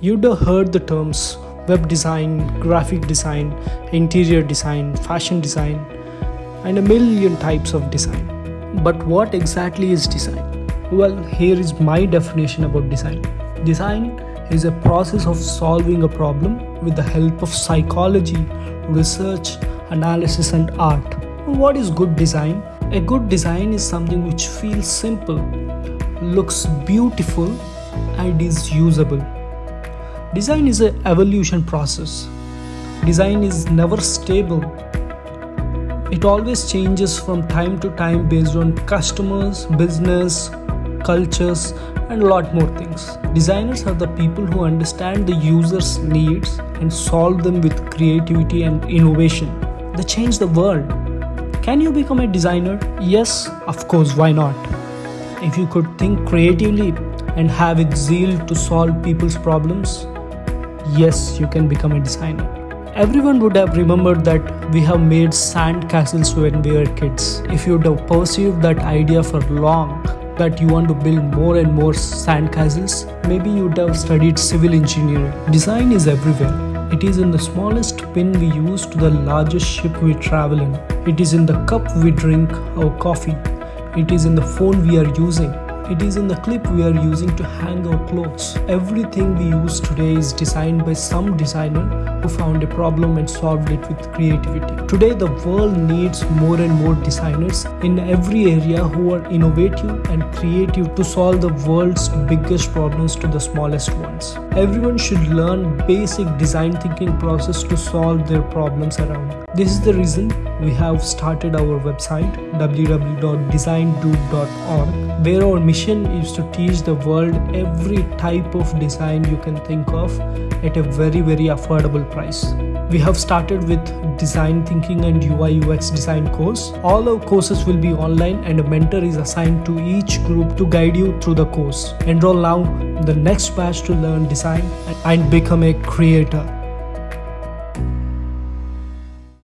You'd have heard the terms web design, graphic design, interior design, fashion design, and a million types of design. But what exactly is design? Well, here is my definition about design. Design is a process of solving a problem with the help of psychology, research, analysis, and art. What is good design? A good design is something which feels simple, looks beautiful, and is usable. Design is an evolution process. Design is never stable. It always changes from time to time based on customers, business, cultures, and a lot more things. Designers are the people who understand the user's needs and solve them with creativity and innovation. They change the world. Can you become a designer? Yes, of course, why not? If you could think creatively and have a zeal to solve people's problems, yes, you can become a designer. Everyone would have remembered that we have made sand castles when we were kids. If you would have pursued that idea for long, that you want to build more and more sand castles, maybe you would have studied civil engineering. Design is everywhere. It is in the smallest pin we use to the largest ship we travel in. It is in the cup we drink our coffee. It is in the phone we are using. It is in the clip we are using to hang our clothes. Everything we use today is designed by some designer who found a problem and solved it with creativity. Today, the world needs more and more designers in every area who are innovative and creative to solve the world's biggest problems to the smallest ones. Everyone should learn basic design thinking process to solve their problems around. This is the reason we have started our website www.designdude.org where our mission is to teach the world every type of design you can think of at a very very affordable price. We have started with design thinking and UI UX design course. All our courses will be online and a mentor is assigned to each group to guide you through the course. Enroll now the next batch to learn design and become a creator.